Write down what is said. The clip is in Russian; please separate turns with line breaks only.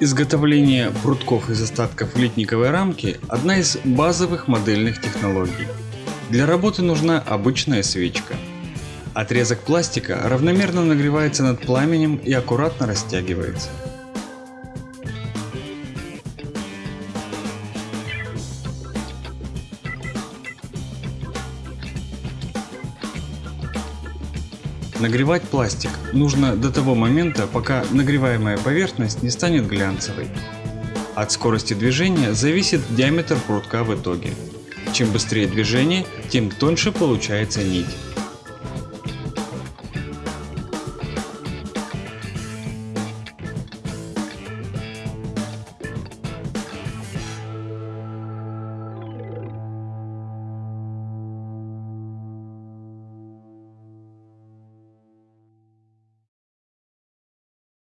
Изготовление прутков из остатков литниковой рамки – одна из базовых модельных технологий. Для работы нужна обычная свечка. Отрезок пластика равномерно нагревается над пламенем и аккуратно растягивается. Нагревать пластик нужно до того момента, пока нагреваемая поверхность не станет глянцевой. От скорости движения зависит диаметр прутка в итоге. Чем быстрее движение, тем тоньше получается нить.